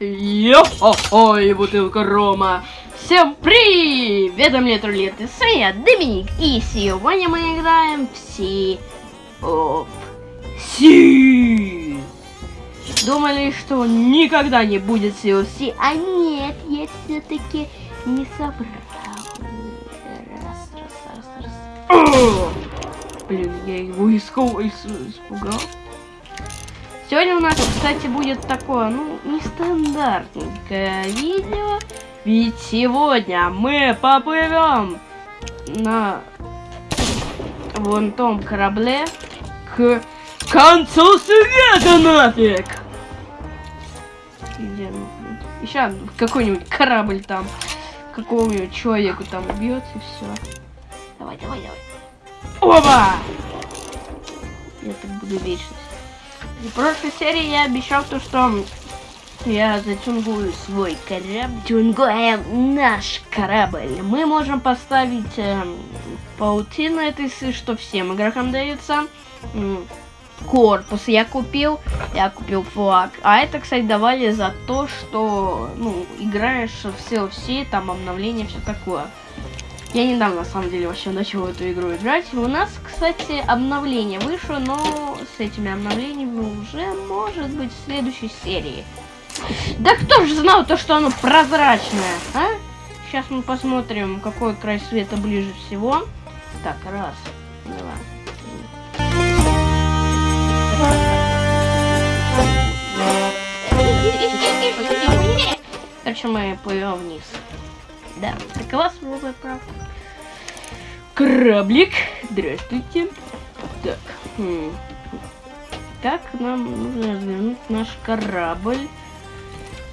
Йо-хо-хо, бутылка рома. Всем привет, мне Трулет, и с вами Доминик. И сегодня мы играем в Sea of Thieves. Думали, что никогда не будет Sea а нет, я все-таки не собрал. Раз, раз, раз, раз. О! Блин, я его искал, испугал. Сегодня у нас, кстати, будет такое, ну, нестандартненькое видео. Ведь сегодня мы поплывем на вон том корабле к концу света нафиг. Где? Еще какой-нибудь корабль там какому-нибудь человеку там убьет и все. Давай, давай, давай. Оба! Я так буду вечность. В прошлой серии я обещал то, что я затюнгую свой корабль. Тюнгуем наш корабль. Мы можем поставить э, паутину этой, что всем игрокам дается. Корпус я купил, я купил флаг. А это, кстати, давали за то, что, ну, играешь в CLC, там обновление, все такое. Я недавно, на самом деле, вообще начал эту игру играть. У нас, кстати, обновление вышло, но с этими обновлениями уже, может быть, в следующей серии. Да кто же знал то, что оно прозрачное, а? Сейчас мы посмотрим, какой край света ближе всего. Так, раз, два. Короче, мы плывем вниз. Да, такова свободная правда. Кораблик. Здравствуйте. Так. Хм. Так, нам нужно развернуть наш корабль.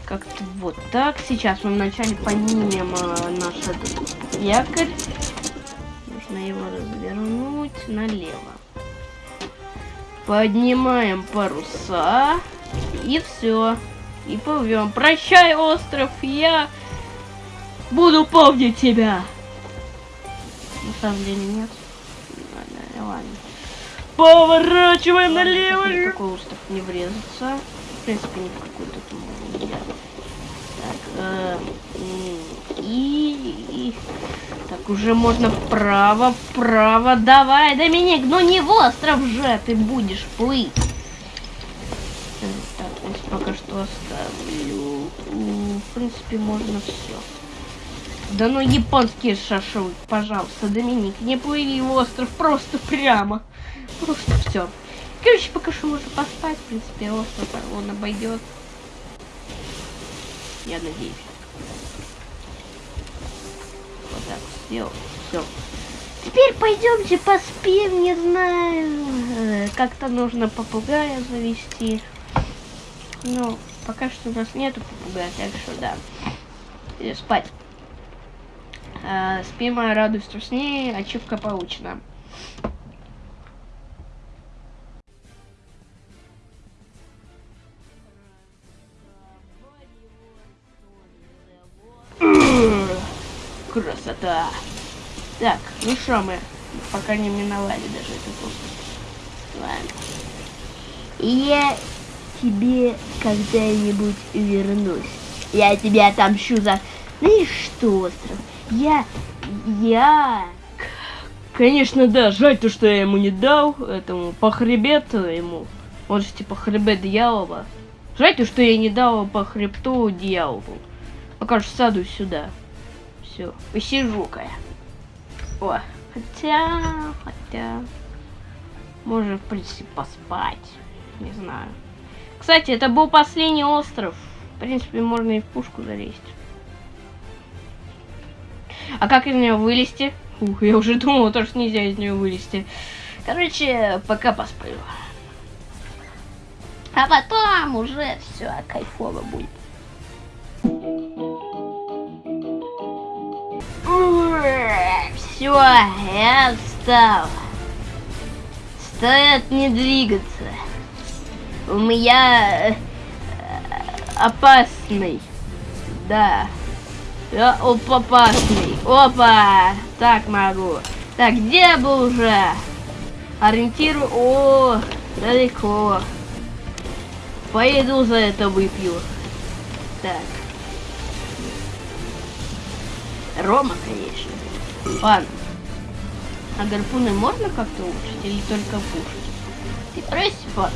Как-то вот так. Сейчас мы вначале поднимем э, наш этот якорь. Нужно его развернуть налево. Поднимаем паруса. И все. И плывем. Прощай, остров. Я Буду помнить тебя. На самом деле нет. Ладно, ладно. Поворачиваем налево. Ни какой остров не врезаться. В принципе, ни в какой тут Так, э, и, и... Так, уже можно вправо, вправо. Давай, Доминик, ну не в остров же ты будешь плыть. Так, здесь пока что оставлю. В принципе, можно все. Да ну японский шашлык, пожалуйста, Доминик, не плыви в остров, просто прямо. Просто все. Короче, пока что можно поспать, в принципе, остров он обойдет. Я надеюсь. Вот так сделал. Все. Теперь пойдемте поспим, не знаю. Как-то нужно попугая завести. Ну, пока что у нас нету попугая, так что да. И спать. Э, спим, радуюсь сне, ачивка получена. Красота! Так, ну что мы, пока не миновали даже этот остров. Ладно. Я тебе когда-нибудь вернусь. Я тебя отомщу за... Ну что, остров? Я... Я... Конечно, да, жаль то, что я ему не дал, этому по хребету ему. Он же типа хребет дьявола. Жаль то, что я не дал по хребту дьяволу. Пока что саду сюда. Все, посижу-ка я. О, хотя, хотя... Можно, в принципе, поспать. Не знаю. Кстати, это был последний остров. В принципе, можно и в пушку залезть. А как из нее вылезти? Ух, я уже думала, то, что нельзя из нее вылезти. Короче, пока посплю. А потом уже все кайфово будет. Все, я встал. Стоят не двигаться. У меня э, опасный. Да. Я опасный. Опа! Так могу. Так, где был уже? Ориентирую. О, далеко. Поеду за это выпью. Так. Рома, конечно. Ладно. А гарпуны можно как-то улучшить или только пушить? Ты просишь,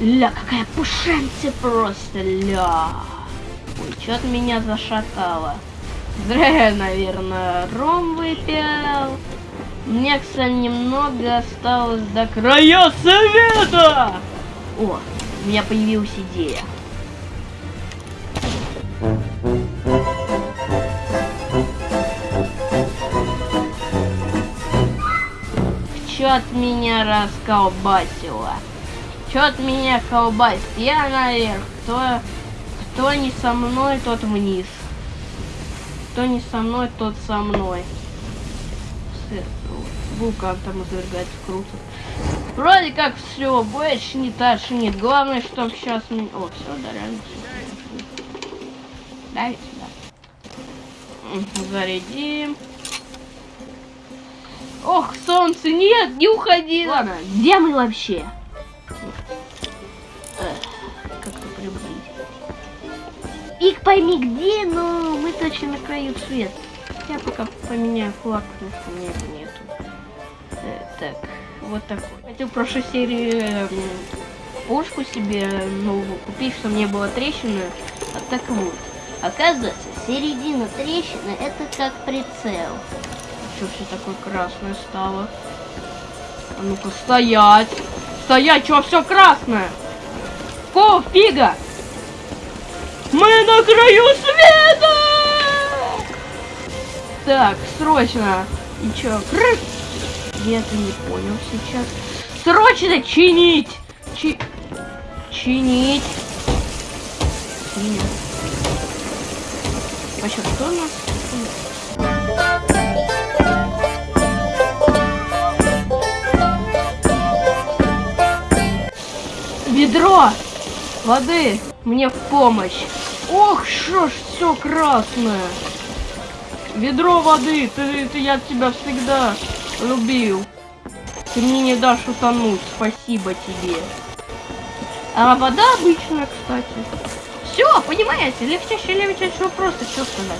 Ля, какая пушенция просто, ля. Что-то меня зашатало. Зря наверное, ром выпил. Мне, кстати, немного осталось до края совета. О, у меня появилась идея. Чё от меня расколбасило? Чё от меня колбасит? Я наверх. Кто, кто не со мной, тот вниз. Кто не со мной, тот со мной. Вулкан там извергается круто. Вроде как все, больше не тошнит. Главное, чтобы сейчас... О, все, да, реально все. Дай сюда. Зарядим. Ох, солнце, нет, не уходи. Ладно, где мы вообще? Пик пойми где, но мы точно на краю света. Я пока поменяю флаг, потому что у меня нету. Э, так, вот такой. Хотел прошлой серии э, пушку себе новую купить, чтобы не было трещины. А так вот. Оказывается, середина трещины это как прицел что все такое красное стало? А ну-ка, стоять! Стоять, что все красное? Какого фига? Мы на краю света! Так, срочно. И чё? Я не понял сейчас. Срочно чинить! Чи... Чинить. Чинить. Вообще, кто у нас? Ведро воды мне в помощь. Ох, что ж все красное. Ведро воды, ты, ты, я тебя всегда любил. Ты мне не дашь утонуть, спасибо тебе. А вода обычная, кстати. Все, понимаете, легче, легче, что просто, что сказать.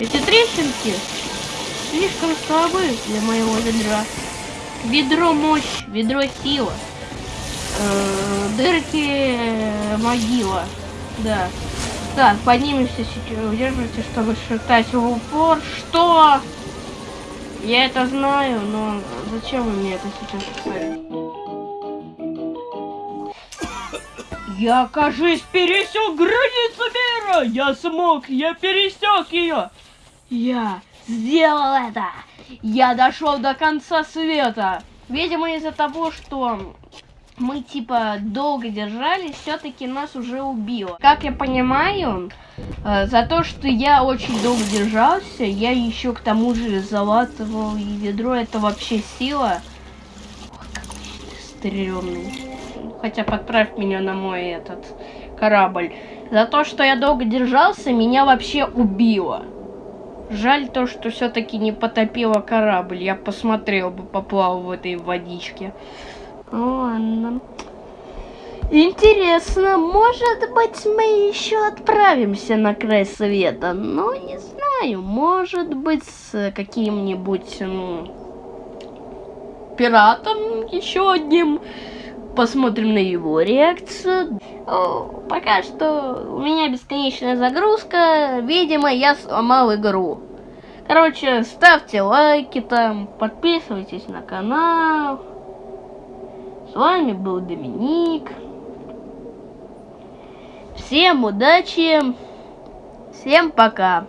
Эти трещинки слишком слабы для моего ведра. Ведро мощь, ведро сила э, дырки э, могила. Да. Так, поднимемся. Удерживайте, чтобы шептать в упор. Что? Я это знаю, но зачем вы мне это сейчас сказали? Я, кажись, пересек границу мира! Я смог, я пересек ее! Я сделал это! Я дошел до конца света! Видимо, из-за того, что мы типа долго держались, все-таки нас уже убило. Как я понимаю, э, за то, что я очень долго держался, я еще к тому же залатывал и ведро, это вообще сила. Какой ты стрёмный. Хотя подправь меня на мой этот корабль. За то, что я долго держался, меня вообще убило. Жаль то, что все-таки не потопило корабль. Я посмотрел бы, поплавал в этой водичке. Ладно. Интересно, может быть мы еще отправимся на край света, но не знаю, может быть с каким-нибудь ну, пиратом еще одним. Посмотрим на его реакцию. О, пока что у меня бесконечная загрузка. Видимо, я сломал игру. Короче, ставьте лайки там, подписывайтесь на канал. С вами был Доминик. Всем удачи. Всем пока.